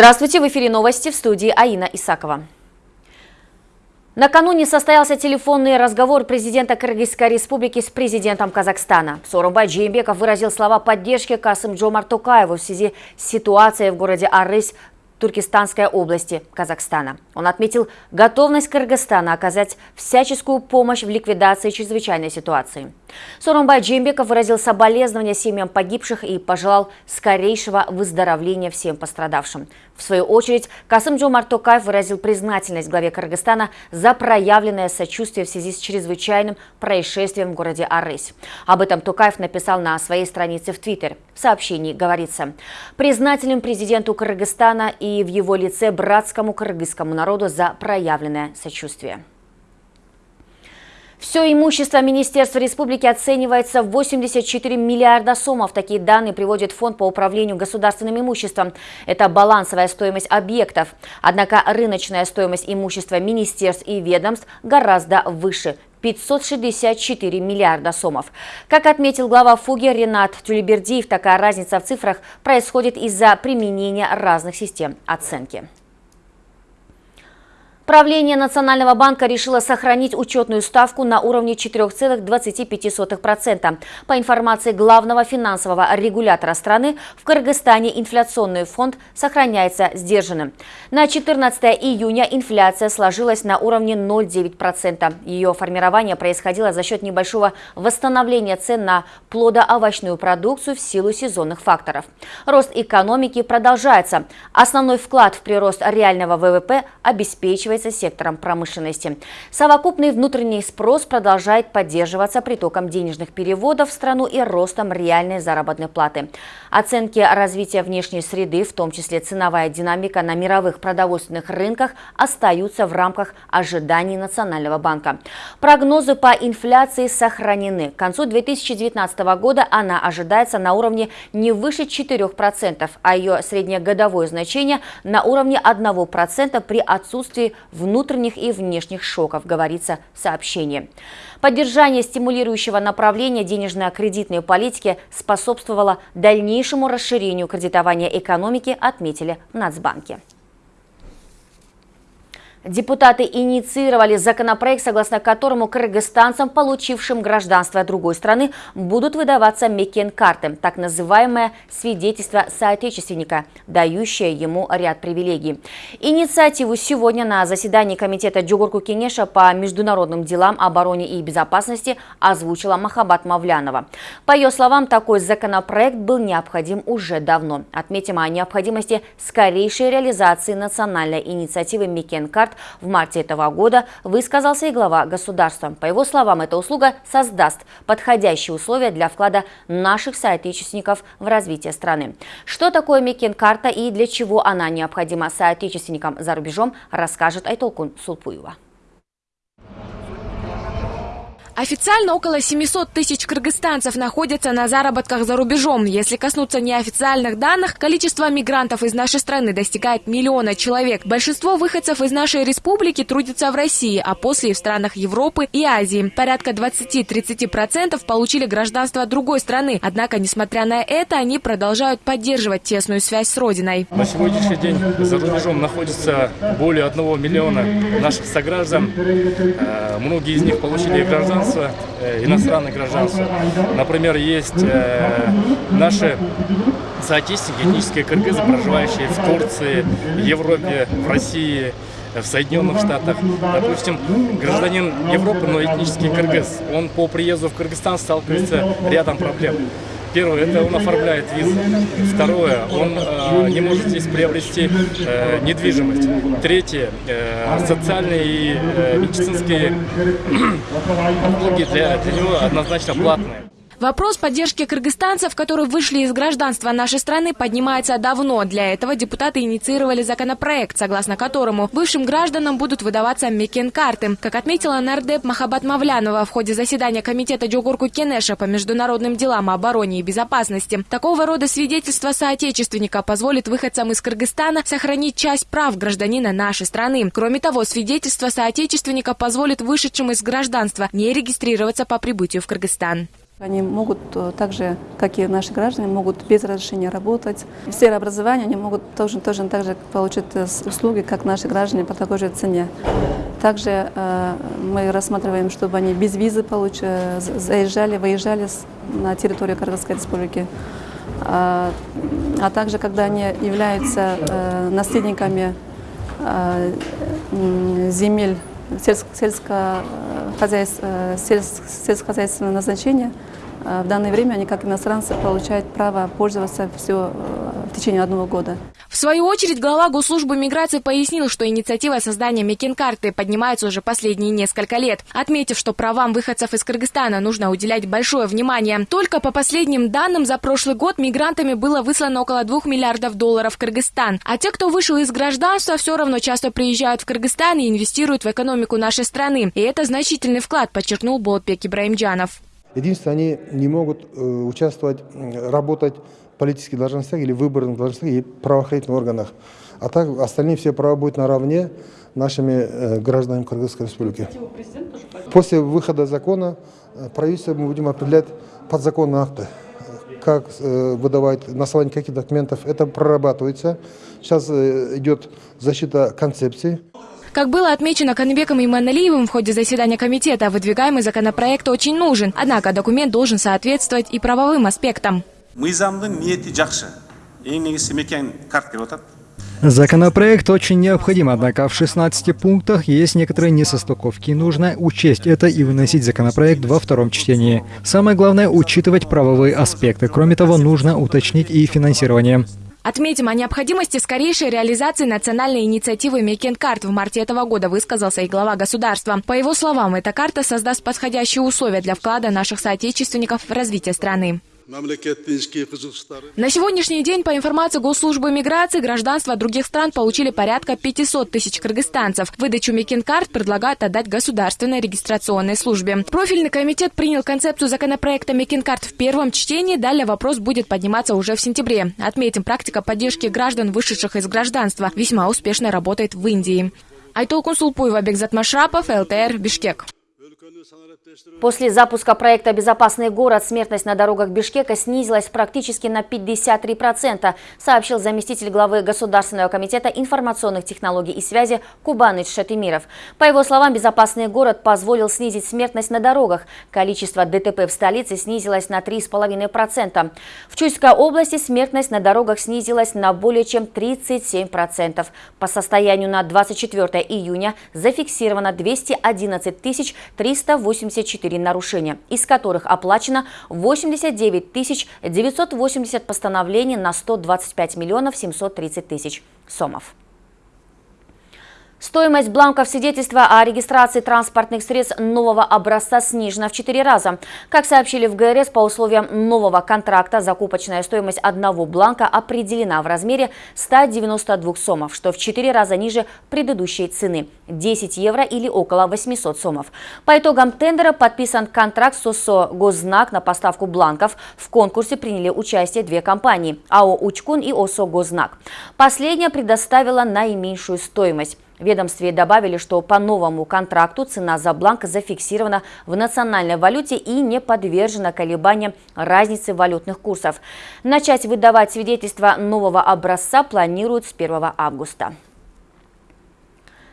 Здравствуйте, в эфире новости в студии Аина Исакова. Накануне состоялся телефонный разговор президента Кыргызской республики с президентом Казахстана. Сооронбай Джеймбеков выразил слова поддержки Касым Джомар Токаеву в связи с ситуацией в городе Арыс Туркестанской области Казахстана. Он отметил готовность Кыргызстана оказать всяческую помощь в ликвидации чрезвычайной ситуации. Сооронбай Джембеков выразил соболезнования семьям погибших и пожелал скорейшего выздоровления всем пострадавшим. В свою очередь, Касым Джомар Токаев выразил признательность главе Кыргызстана за проявленное сочувствие в связи с чрезвычайным происшествием в городе Арысь. Об этом Токаев написал на своей странице в Твиттер. В сообщении говорится, признателен президенту Кыргызстана и в его лице братскому кыргызскому народу за проявленное сочувствие. Все имущество Министерства республики оценивается в 84 миллиарда сомов. Такие данные приводит Фонд по управлению государственным имуществом. Это балансовая стоимость объектов. Однако рыночная стоимость имущества министерств и ведомств гораздо выше 564 миллиарда сомов. Как отметил глава ФУГИ Ренат Тюлебердиев, такая разница в цифрах происходит из-за применения разных систем оценки. Правление Национального банка решило сохранить учетную ставку на уровне 4,25%. По информации главного финансового регулятора страны, в Кыргызстане инфляционный фонд сохраняется сдержанным. На 14 июня инфляция сложилась на уровне 0,9%. Ее формирование происходило за счет небольшого восстановления цен на плодоовощную продукцию в силу сезонных факторов. Рост экономики продолжается. Основной вклад в прирост реального ВВП обеспечивает является сектором промышленности. Совокупный внутренний спрос продолжает поддерживаться притоком денежных переводов в страну и ростом реальной заработной платы. Оценки развития внешней среды, в том числе ценовая динамика на мировых продовольственных рынках, остаются в рамках ожиданий Национального банка. Прогнозы по инфляции сохранены. К концу 2019 года она ожидается на уровне не выше 4%, а ее среднегодовое значение на уровне 1% при отсутствии внутренних и внешних шоков, говорится в сообщении. Поддержание стимулирующего направления денежно-кредитной политики способствовало дальнейшему расширению кредитования экономики, отметили в Нацбанке. Депутаты инициировали законопроект, согласно которому кыргызстанцам, получившим гражданство другой страны, будут выдаваться мекен-карты, так называемое свидетельство соотечественника, дающее ему ряд привилегий. Инициативу сегодня на заседании Комитета Джугурку Кенеша по международным делам, обороне и безопасности озвучила Махабат Мавлянова. По ее словам, такой законопроект был необходим уже давно. Отметим о необходимости скорейшей реализации национальной инициативы мекен-карт миллиард в марте этого года, высказался и глава государства. По его словам, эта услуга создаст подходящие условия для вклада наших соотечественников в развитие страны. Что такое Мекен-карта и для чего она необходима соотечественникам за рубежом, расскажет Айтолкун Сулпуева. Официально около 700 тысяч кыргызстанцев находятся на заработках за рубежом. Если коснуться неофициальных данных, количество мигрантов из нашей страны достигает миллиона человек. Большинство выходцев из нашей республики трудятся в России, а после и в странах Европы и Азии. Порядка 20-30% получили гражданство другой страны. Однако, несмотря на это, они продолжают поддерживать тесную связь с родиной. На сегодняшний день за рубежом находится более одного миллиона наших сограждан. Э, многие из них получили гражданство э, иностранное гражданство. Например, есть э, наши соотечественники, этнические кыргызы, проживающие в Турции, Европе, в России, в Соединенных Штатах. Допустим, гражданин Европы, но этнический кыргыз, он по приезду в Кыргызстан сталкивается рядом проблем. Первое, это он оформляет визу. Второе, он э, не может здесь приобрести э, недвижимость. Третье, э, социальные и э, медицинские услуги для, для него однозначно платные. Вопрос поддержки кыргызстанцев, которые вышли из гражданства нашей страны, поднимается давно. Для этого депутаты инициировали законопроект, согласно которому бывшим гражданам будут выдаваться мекен-карты. Как отметила нардеп Махабат Мавлянова в ходе заседания Комитета Джогурку Кенеша по международным делам, обороне и безопасности, такого рода свидетельство соотечественника позволит выходцам из Кыргызстана сохранить часть прав гражданина нашей страны. Кроме того, свидетельство соотечественника позволит вышедшим из гражданства не регистрироваться по прибытию в Кыргызстан. Они могут э, так же, как и наши граждане, могут без разрешения работать. В сфере образования они могут тоже, тоже так же получить э, услуги, как наши граждане по такой же цене. Также э, мы рассматриваем, чтобы они без визы получ... заезжали, выезжали на территорию Кыргызской республики. А, а также, когда они являются э, наследниками э, земель сельско, сельско, сельскохозяйственного назначения, в данное время они, как иностранцы, получают право пользоваться все в течение одного года. В свою очередь, глава Госслужбы миграции пояснил, что инициатива создания Мекин-карты поднимается уже последние несколько лет, отметив, что правам выходцев из Кыргызстана нужно уделять большое внимание. Только по последним данным за прошлый год мигрантами было выслано около 2 миллиардов долларов в Кыргызстан. А те, кто вышел из гражданства, все равно часто приезжают в Кыргызстан и инвестируют в экономику нашей страны. И это значительный вклад, подчеркнул Болтбек Ибраимджанов. Единственное, они не могут э, участвовать, работать политических должностях или выборных должностях и правоохранительных органах. А так остальные все права будут наравне нашими э, гражданами Кыргызской республики. После выхода закона э, правительство мы будем определять подзаконные акты, как э, выдавать, на основании каких документов. Это прорабатывается. Сейчас э, идет защита концепции. Как было отмечено Канбеком Иманалиевым в ходе заседания комитета, выдвигаемый законопроект очень нужен, однако документ должен соответствовать и правовым аспектам Законопроект очень необходим, однако в 16 пунктах есть некоторые несостыковки. Нужно учесть это и выносить законопроект во втором чтении. Самое главное – учитывать правовые аспекты. Кроме того, нужно уточнить и финансирование. Отметим, о необходимости скорейшей реализации национальной инициативы Мекенкарт в марте этого года высказался и глава государства. По его словам, эта карта создаст подходящие условия для вклада наших соотечественников в развитие страны. На сегодняшний день, по информации Госслужбы миграции, гражданство других стран получили порядка 500 тысяч кыргызстанцев. Выдачу Мекин-карт предлагают отдать государственной регистрационной службе. Профильный комитет принял концепцию законопроекта Мекин-карт в первом чтении. Далее вопрос будет подниматься уже в сентябре. Отметим, практика поддержки граждан, вышедших из гражданства, весьма успешно работает в Индии. Айтолкун Сулпуева, Бекзат Машрапов, ЛТР, Бишкек. После запуска проекта «Безопасный город» смертность на дорогах Бишкека снизилась практически на 53%, сообщил заместитель главы Государственного комитета информационных технологий и связи Кубаныч Шатимиров. По его словам, «Безопасный город» позволил снизить смертность на дорогах. Количество ДТП в столице снизилось на 3,5%. В Чуйской области смертность на дорогах снизилась на более чем 37%. По состоянию на 24 июня зафиксировано 211 380 74 нарушения, из которых оплачено 89 980 постановлений на 125 миллионов 730 тысяч сомов. Стоимость бланков свидетельства о регистрации транспортных средств нового образца снижена в 4 раза. Как сообщили в ГРС, по условиям нового контракта закупочная стоимость одного бланка определена в размере 192 сомов, что в 4 раза ниже предыдущей цены – 10 евро или около 800 сомов. По итогам тендера подписан контракт с ОСО на поставку бланков. В конкурсе приняли участие две компании – АО «Учкун» и ОСО «Госзнак». Последняя предоставила наименьшую стоимость – ведомстве добавили, что по новому контракту цена за бланк зафиксирована в национальной валюте и не подвержена колебаниям разницы валютных курсов. Начать выдавать свидетельства нового образца планируют с 1 августа.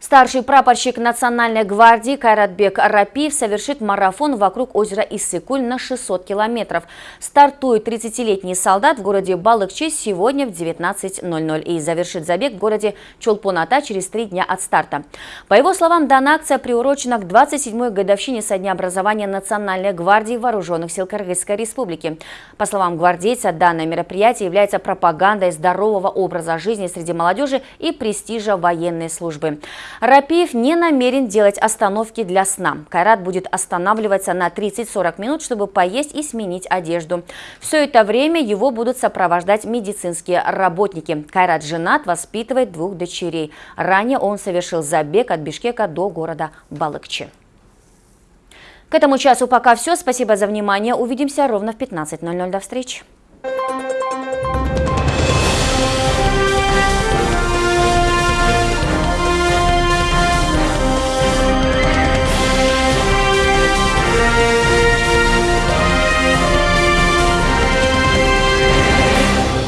Старший прапорщик Национальной гвардии Кайратбек Рапиев совершит марафон вокруг озера Иссыкуль на 600 километров. Стартует 30-летний солдат в городе Балыкчи сегодня в 19.00 и завершит забег в городе Чолпоната через три дня от старта. По его словам, данная акция приурочена к 27-й годовщине со дня образования Национальной гвардии Вооруженных сил Кыргызской республики. По словам гвардейца, данное мероприятие является пропагандой здорового образа жизни среди молодежи и престижа военной службы. Рапиев не намерен делать остановки для сна. Кайрат будет останавливаться на 30-40 минут, чтобы поесть и сменить одежду. Все это время его будут сопровождать медицинские работники. Кайрат женат, воспитывает двух дочерей. Ранее он совершил забег от Бишкека до города Балыкчи. К этому часу пока все. Спасибо за внимание. Увидимся ровно в 15.00. До встречи.